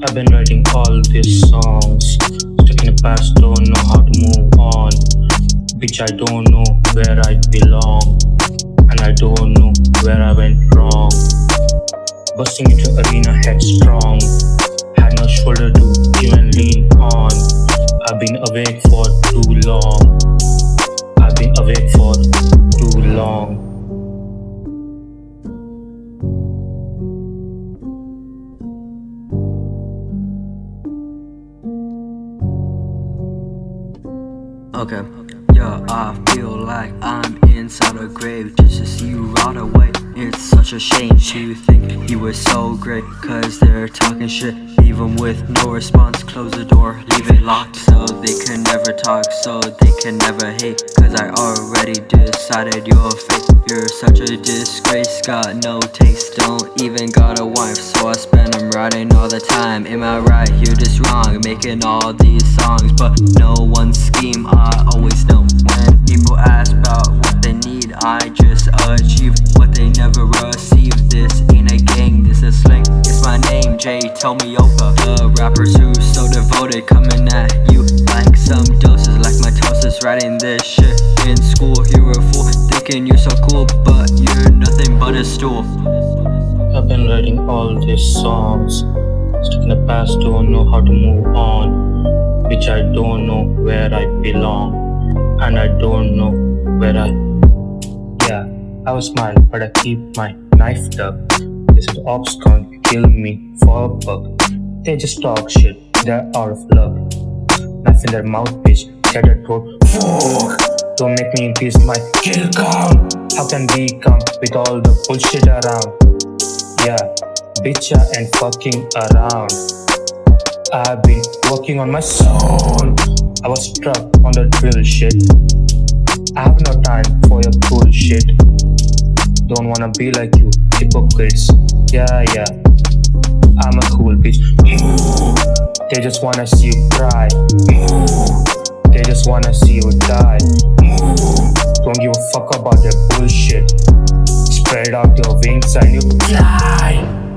I've been writing all these songs Stuck in the past, don't know how to move on Bitch, I don't know where I belong And I don't know where I went wrong. Busting into arena headstrong Had no shoulder to even lean on. I've been awake for too long. Okay. Yeah, I feel like I'm inside a grave just to see you rot away. It's such a shame to think you were so great, cause they're talking shit. Even with no response, close the door, leave it locked so they can never talk, so they can never hate. Cause I already decided your fate. You're such a disgrace, got no taste, don't even got a wife, so I spend them writing all the time. Am I right? You're just wrong, making all these songs, but no one's scheme. I always know when people ask Jay. Tell me over. The rappers who so devoted coming at you like some doses, like my toast is writing this shit in school. You're a fool, thinking you're so cool, but you're nothing but a stool. I've been writing all these songs. Stuck in the past, don't know how to move on. Which I don't know where I belong. And I don't know where I. Yeah, I was smile, but I keep my knife. They said ops can't kill me for a buck. They just talk shit, they're out of luck. Knife in their mouth, bitch, cheddar throat. Fuck! Don't make me increase my kill count. How can we come with all the bullshit around? Yeah, bitch, I ain't fucking around. I've been working on my soul. I was stuck on the drill shit. I have no time for your bullshit. Don't wanna be like you, hypocrites. Yeah, yeah. I'm a cool bitch. They just wanna see you cry. They just wanna see you die. Don't give a fuck about their bullshit. Spread out your wings and you